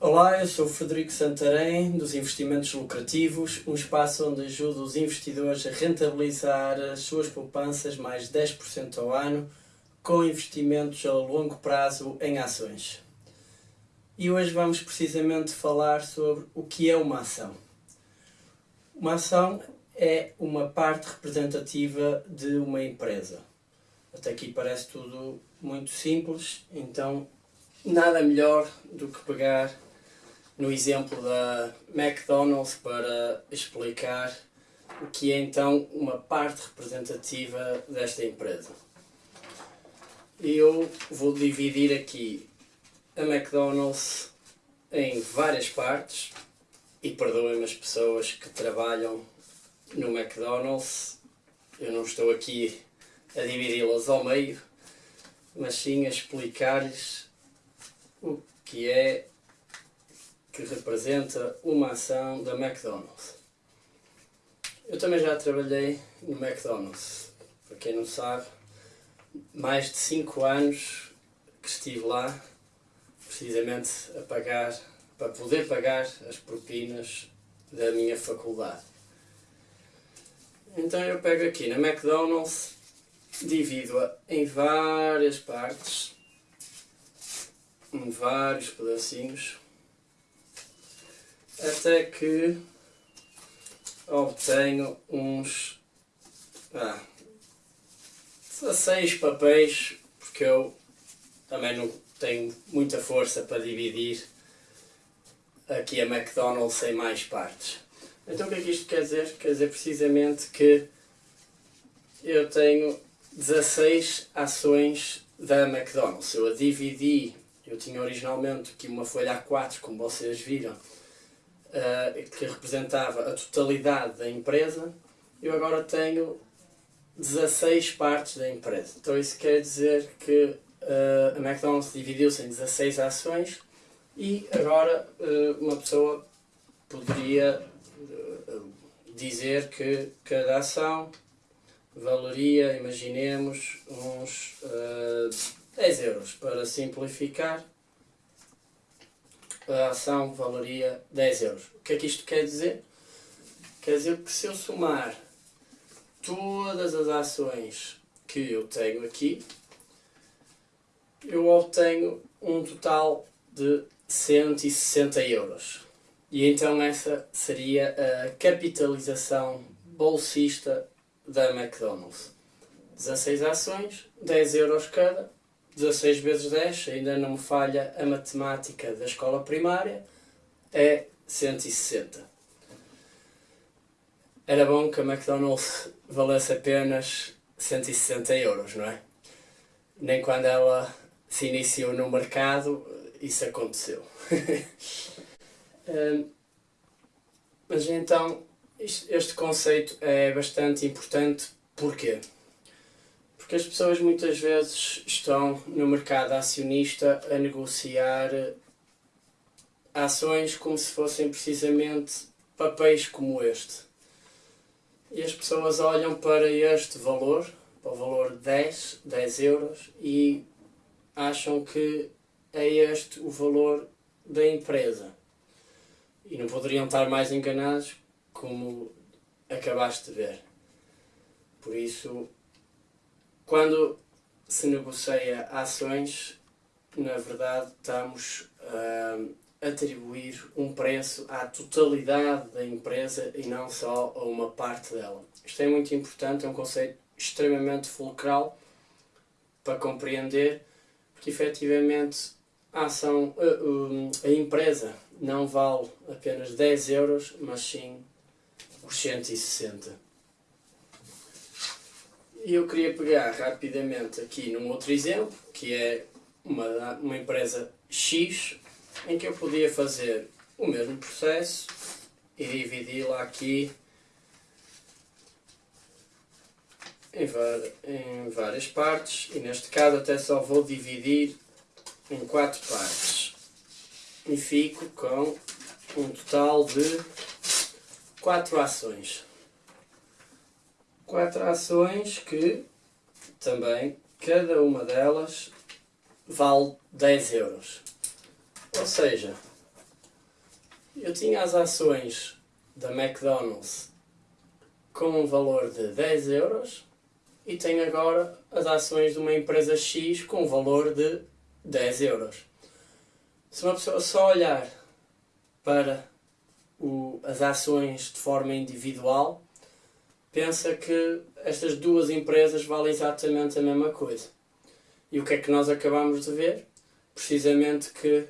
Olá, eu sou o Frederico Santarém, dos Investimentos Lucrativos, um espaço onde ajudo os investidores a rentabilizar as suas poupanças mais 10% ao ano com investimentos a longo prazo em ações. E hoje vamos precisamente falar sobre o que é uma ação. Uma ação é uma parte representativa de uma empresa. Até aqui parece tudo muito simples, então nada melhor do que pegar no exemplo da McDonald's para explicar o que é então uma parte representativa desta empresa. Eu vou dividir aqui a McDonald's em várias partes e perdoem-me as pessoas que trabalham no McDonald's, eu não estou aqui a dividi-las ao meio, mas sim a explicar-lhes o que é que representa uma ação da McDonald's. Eu também já trabalhei no McDonald's, para quem não sabe, mais de 5 anos que estive lá, precisamente a pagar, para poder pagar as propinas da minha faculdade. Então eu pego aqui na McDonald's, divido-a em várias partes, em vários pedacinhos, até que obtenho uns ah, 16 papéis, porque eu também não tenho muita força para dividir aqui a McDonald's em mais partes. Então o que é que isto quer dizer? Quer dizer precisamente que eu tenho 16 ações da McDonald's. Eu a dividi, eu tinha originalmente aqui uma folha A4, como vocês viram, uh, que representava a totalidade da empresa, eu agora tenho 16 partes da empresa. Então isso quer dizer que uh, a McDonald's dividiu-se em 16 ações e agora uh, uma pessoa poderia dizer que cada ação valeria, imaginemos, uns uh, 10 euros. Para simplificar, a ação valeria 10 euros. O que é que isto quer dizer? Quer dizer que se eu somar todas as ações que eu tenho aqui, eu obtenho um total de 160 euros. E então essa seria a capitalização bolsista da McDonald's. 16 ações, 10 euros cada, 16 vezes 10, ainda não me falha a matemática da escola primária, é 160. Era bom que a McDonald's valesse apenas 160 euros, não é? Nem quando ela se iniciou no mercado isso aconteceu. mas então, este conceito é bastante importante. Porquê? Porque as pessoas muitas vezes estão no mercado acionista a negociar ações como se fossem precisamente papéis como este. E as pessoas olham para este valor, para o valor de 10, 10 euros, e acham que é este o valor da empresa. E não poderiam estar mais enganados como acabaste de ver. Por isso, quando se negocia ações, na verdade estamos a atribuir um preço à totalidade da empresa e não só a uma parte dela. Isto é muito importante, é um conceito extremamente fulcral para compreender, porque efetivamente a ação, a, a empresa não vale apenas 10 euros, mas sim os 160. E eu queria pegar rapidamente aqui num outro exemplo, que é uma, uma empresa X, em que eu podia fazer o mesmo processo e dividi-la aqui em, em várias partes, e neste caso até só vou dividir em quatro partes. E fico com um total de quatro ações quatro ações que também cada uma delas vale 10 euros. Ou seja, eu tinha as ações da McDonald's com um valor de 10 euros e tenho agora as ações de uma empresa X com um valor de 10 euros. Se uma pessoa só olhar para o, as ações de forma individual, pensa que estas duas empresas valem exatamente a mesma coisa. E o que é que nós acabamos de ver? Precisamente que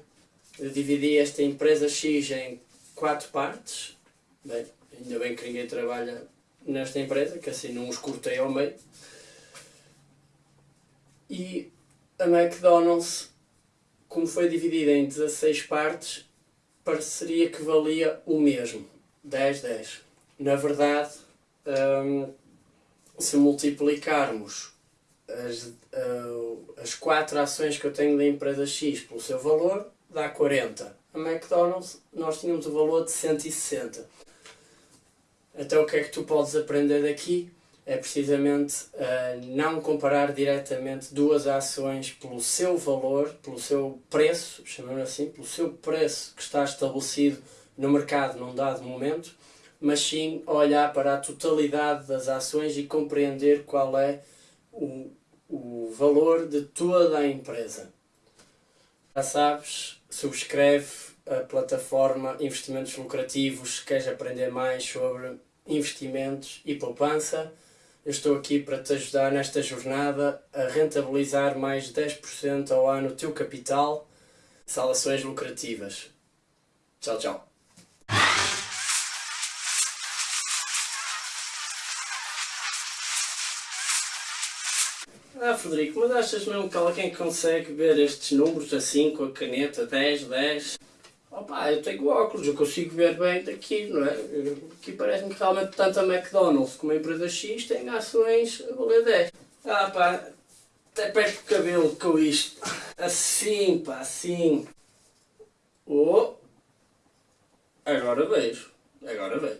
dividi esta empresa X em quatro partes. Bem, ainda bem que ninguém trabalha nesta empresa, que assim não os cortei ao meio. E a McDonald's, como foi dividida em 16 partes, pareceria que valia o mesmo, 10, 10. Na verdade, hum, se multiplicarmos as, uh, as quatro ações que eu tenho da empresa X pelo seu valor, dá 40. A McDonald's, nós tínhamos o valor de 160. Então o que é que tu podes aprender daqui? É precisamente uh, não comparar diretamente duas ações pelo seu valor, pelo seu preço, chamamos assim, pelo seu preço que está estabelecido no mercado num dado momento, mas sim olhar para a totalidade das ações e compreender qual é o, o valor de toda a empresa. Já sabes, subscreve a plataforma Investimentos Lucrativos se queres aprender mais sobre investimentos e poupança. Eu estou aqui para te ajudar nesta jornada a rentabilizar mais 10% ao ano o teu capital. Salações lucrativas. Tchau, tchau. Ah, Frederico, mas achas mesmo que alguém consegue ver estes números assim com a caneta 10, 10? Opa, eu tenho óculos, eu consigo ver bem daqui, não é? Aqui parece-me que realmente tanto a McDonald's como a empresa X têm ações a valer 10. Ah pá, até perto o cabelo com isto. Assim, pá, assim. Oh! Agora vejo, agora vejo.